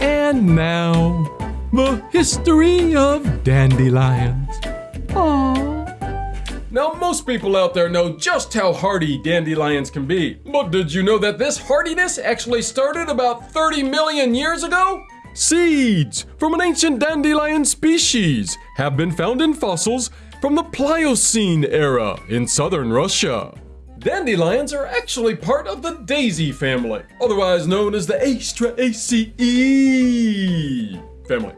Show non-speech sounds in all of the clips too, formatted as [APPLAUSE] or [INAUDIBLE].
And now, the history of dandelions. Aww. Now, most people out there know just how hardy dandelions can be. But did you know that this hardiness actually started about 30 million years ago? Seeds from an ancient dandelion species have been found in fossils from the Pliocene era in southern Russia. Dandelions are actually part of the daisy family, otherwise known as the Asteraceae family.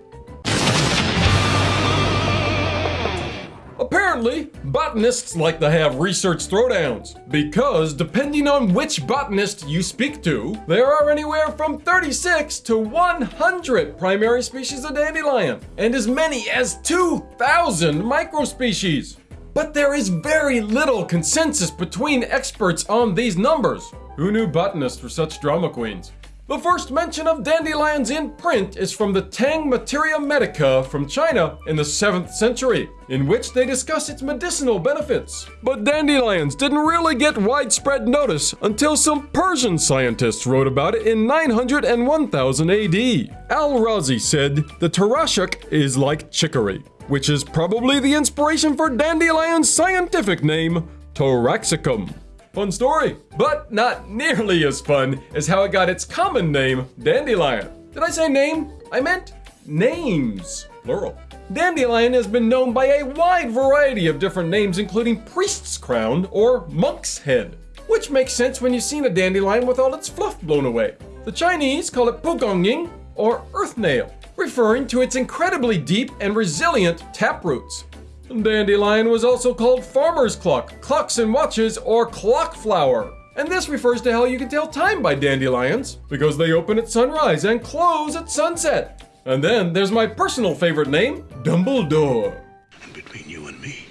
Apparently, botanists like to have research throwdowns because depending on which botanist you speak to, there are anywhere from 36 to 100 primary species of dandelion and as many as 2,000 microspecies. But there is very little consensus between experts on these numbers. Who knew botanists were such drama queens? The first mention of dandelions in print is from the Tang Materia Medica from China in the 7th century, in which they discuss its medicinal benefits. But dandelions didn't really get widespread notice until some Persian scientists wrote about it in 900 and 1000 AD. Al-Razi said the tarashuk is like chicory, which is probably the inspiration for dandelion's scientific name, Taraxacum. Fun story, but not nearly as fun as how it got its common name, dandelion. Did I say name? I meant names, plural. Dandelion has been known by a wide variety of different names, including priest's crown or monk's head, which makes sense when you've seen a dandelion with all its fluff blown away. The Chinese call it pugongying or earth nail, referring to its incredibly deep and resilient taproots. Dandelion was also called farmer's clock, clocks and watches, or clock flower. And this refers to how you can tell time by dandelions, because they open at sunrise and close at sunset. And then there's my personal favorite name, Dumbledore. And between you and me,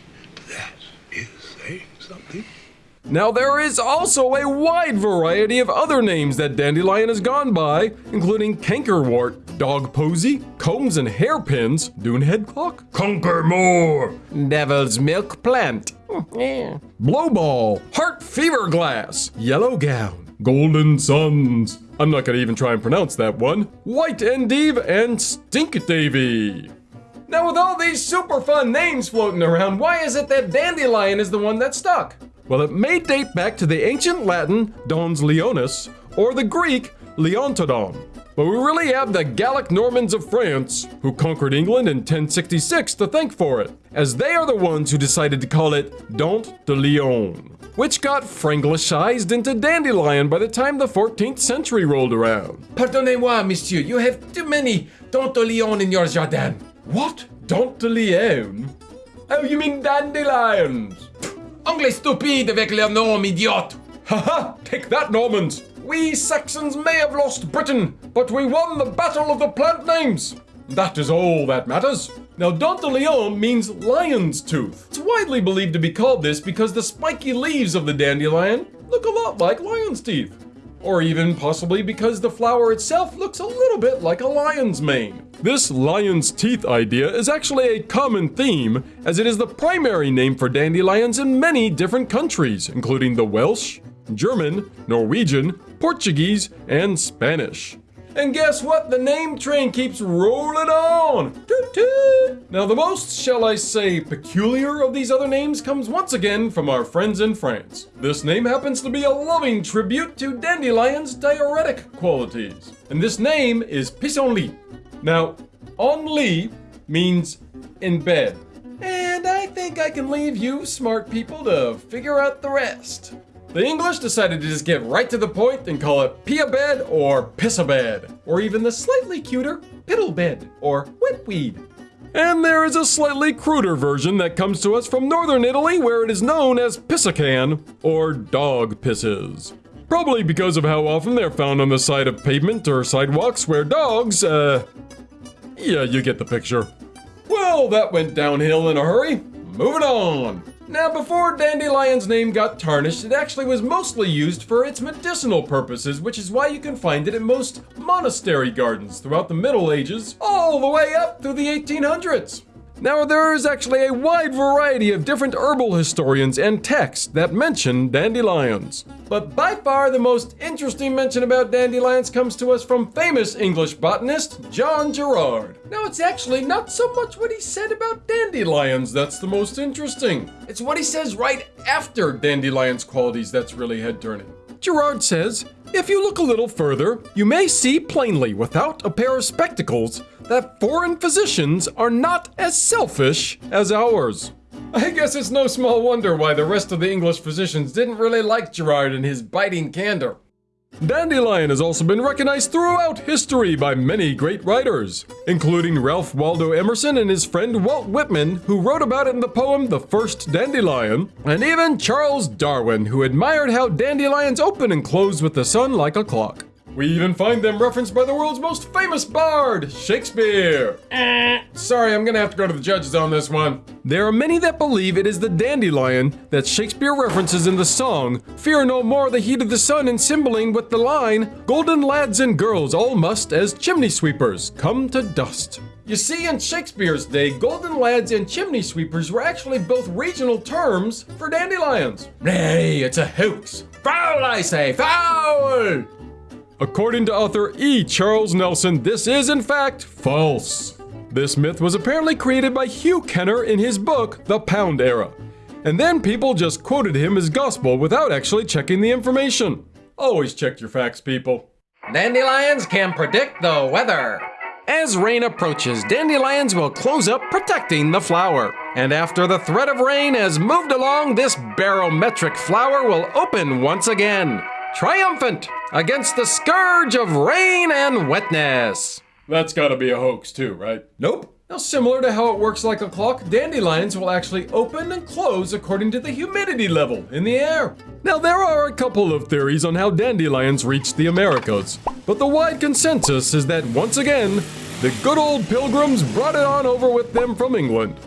that is saying something. Now, there is also a wide variety of other names that dandelion has gone by, including cankerwort, dog posy, combs and hairpins, dunehead clock, conquer more, devil's milk plant, [LAUGHS] blowball, heart fever glass, yellow gown, golden suns. I'm not gonna even try and pronounce that one. White endive and stink davy. Now, with all these super fun names floating around, why is it that dandelion is the one that stuck? Well, it may date back to the ancient Latin Dens Leonis or the Greek Leontodon. But we really have the Gallic Normans of France, who conquered England in 1066, to thank for it, as they are the ones who decided to call it Dent de Lion, which got Franglicized into dandelion by the time the 14th century rolled around. Pardonnez-moi, monsieur, you have too many Dent de Lion in your jardin. What? Dent de Lion? Oh, you mean dandelions? Anglais stupide avec leur nom, idiote! Haha! Take that, Normans! We Saxons may have lost Britain, but we won the battle of the plant names! That is all that matters. Now, de Leon means lion's tooth. It's widely believed to be called this because the spiky leaves of the dandelion look a lot like lion's teeth. Or even possibly because the flower itself looks a little bit like a lion's mane. This lion's teeth idea is actually a common theme, as it is the primary name for dandelions in many different countries, including the Welsh, German, Norwegian, Portuguese, and Spanish. And guess what? The name train keeps rolling on. Toot toot. Now, the most, shall I say, peculiar of these other names comes once again from our friends in France. This name happens to be a loving tribute to dandelion's diuretic qualities. And this name is pissenlit. Now, en lit means in bed. And I think I can leave you smart people to figure out the rest. The English decided to just get right to the point and call it pee bed or piss bed, or even the slightly cuter piddle bed or wetweed. And there is a slightly cruder version that comes to us from northern Italy where it is known as pissacan or dog pisses. Probably because of how often they're found on the side of pavement or sidewalks where dogs, uh, yeah, you get the picture. Well, that went downhill in a hurry. Moving on. Now, before Dandelion's name got tarnished, it actually was mostly used for its medicinal purposes, which is why you can find it in most monastery gardens throughout the Middle Ages, all the way up through the 1800s. Now, there is actually a wide variety of different herbal historians and texts that mention dandelions. But by far the most interesting mention about dandelions comes to us from famous English botanist John Gerard. Now, it's actually not so much what he said about dandelions that's the most interesting. It's what he says right after dandelions' qualities that's really head turning. Gerard says, if you look a little further, you may see plainly without a pair of spectacles that foreign physicians are not as selfish as ours. I guess it's no small wonder why the rest of the English physicians didn't really like Gerard and his biting candor. Dandelion has also been recognized throughout history by many great writers, including Ralph Waldo Emerson and his friend Walt Whitman, who wrote about it in the poem The First Dandelion, and even Charles Darwin, who admired how dandelions open and close with the sun like a clock. We even find them referenced by the world's most famous bard, Shakespeare. Eh. Sorry, I'm gonna have to go to the judges on this one. There are many that believe it is the dandelion that Shakespeare references in the song Fear no more the heat of the sun and Cymbeline with the line Golden lads and girls all must, as chimney sweepers, come to dust. You see, in Shakespeare's day, golden lads and chimney sweepers were actually both regional terms for dandelions. Nay, it's a hoax. Foul, I say, foul! According to author E. Charles Nelson, this is in fact false. This myth was apparently created by Hugh Kenner in his book, The Pound Era. And then people just quoted him as gospel without actually checking the information. Always check your facts, people. Dandelions can predict the weather. As rain approaches, dandelions will close up, protecting the flower. And after the threat of rain has moved along, this barometric flower will open once again triumphant against the scourge of rain and wetness. That's gotta be a hoax, too, right? Nope. Now, similar to how it works like a clock, dandelions will actually open and close according to the humidity level in the air. Now, there are a couple of theories on how dandelions reached the Americas, but the wide consensus is that once again, the good old pilgrims brought it on over with them from England.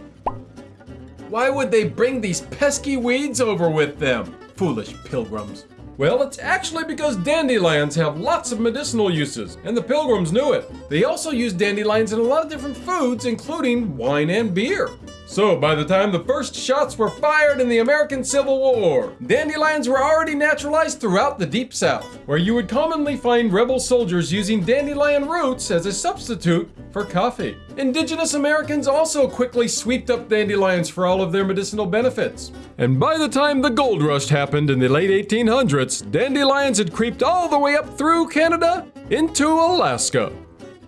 Why would they bring these pesky weeds over with them? Foolish pilgrims. Well, it's actually because dandelions have lots of medicinal uses, and the pilgrims knew it. They also used dandelions in a lot of different foods, including wine and beer. So, by the time the first shots were fired in the American Civil War, dandelions were already naturalized throughout the Deep South, where you would commonly find rebel soldiers using dandelion roots as a substitute for coffee. Indigenous Americans also quickly swept up dandelions for all of their medicinal benefits. And by the time the gold rush happened in the late 1800s, dandelions had creeped all the way up through Canada into Alaska.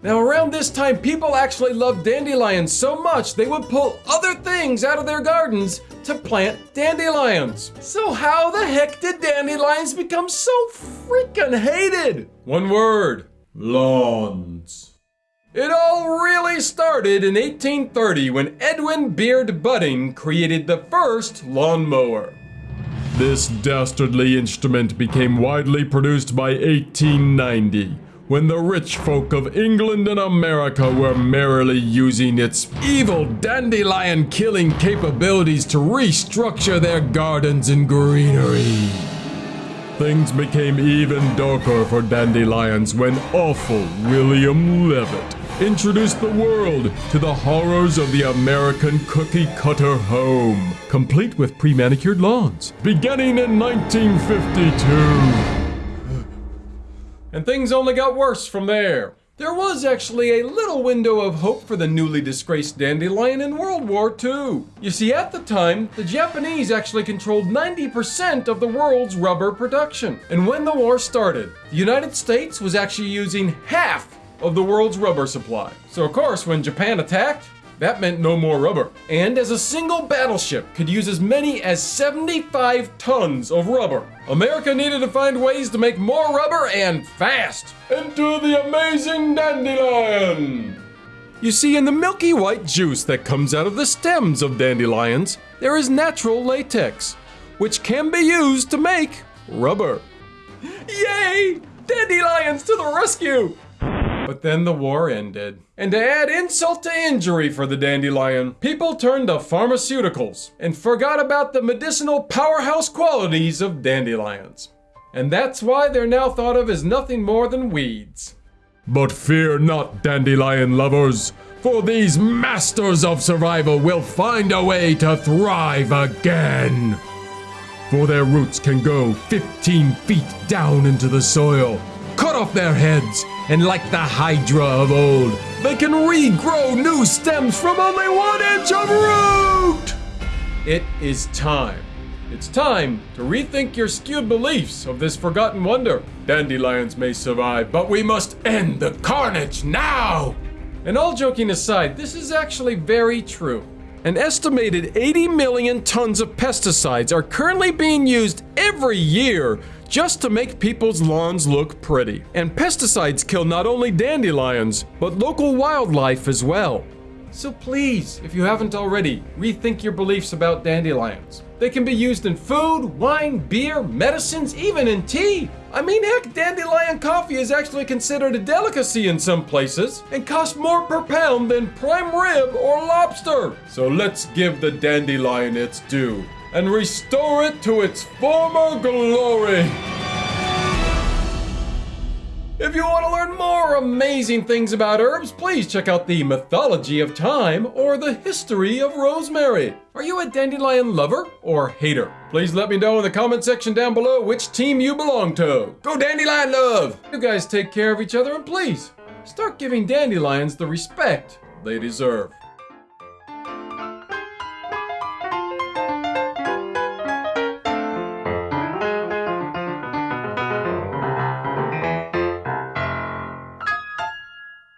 Now, around this time, people actually loved dandelions so much they would pull other things out of their gardens to plant dandelions. So, how the heck did dandelions become so freaking hated? One word lawns. It all really started in 1830 when Edwin Beard Budding created the first lawnmower. This dastardly instrument became widely produced by 1890 when the rich folk of England and America were merrily using its evil dandelion killing capabilities to restructure their gardens and greenery. Things became even darker for dandelions when awful William Levitt introduced the world to the horrors of the American cookie cutter home, complete with pre manicured lawns, beginning in 1952 and things only got worse from there. There was actually a little window of hope for the newly disgraced dandelion in World War II. You see, at the time, the Japanese actually controlled 90% of the world's rubber production. And when the war started, the United States was actually using half of the world's rubber supply. So, of course, when Japan attacked, that meant no more rubber. And as a single battleship could use as many as 75 tons of rubber, America needed to find ways to make more rubber and fast. Enter the amazing dandelion! You see, in the milky white juice that comes out of the stems of dandelions, there is natural latex, which can be used to make rubber. [LAUGHS] Yay! Dandelions to the rescue! But then the war ended. And to add insult to injury for the dandelion, people turned to pharmaceuticals and forgot about the medicinal powerhouse qualities of dandelions. And that's why they're now thought of as nothing more than weeds. But fear not, dandelion lovers, For these masters of survival will find a way to thrive again. For their roots can go 15 feet down into the soil, cut off their heads, and like the Hydra of old, they can regrow new stems from only one inch of root! It is time. It's time to rethink your skewed beliefs of this forgotten wonder. Dandelions may survive, but we must end the carnage now! And all joking aside, this is actually very true. An estimated 80 million tons of pesticides are currently being used every year just to make people's lawns look pretty. And pesticides kill not only dandelions, but local wildlife as well. So please, if you haven't already, rethink your beliefs about dandelions. They can be used in food, wine, beer, medicines, even in tea. I mean, heck, dandelion coffee is actually considered a delicacy in some places and costs more per pound than prime rib or lobster. So let's give the dandelion its due and restore it to its former glory. If you want to learn more amazing things about herbs, please check out the Mythology of Thyme or the History of Rosemary. Are you a dandelion lover or hater? Please let me know in the comment section down below which team you belong to. Go dandelion love! You guys take care of each other and please start giving dandelions the respect they deserve.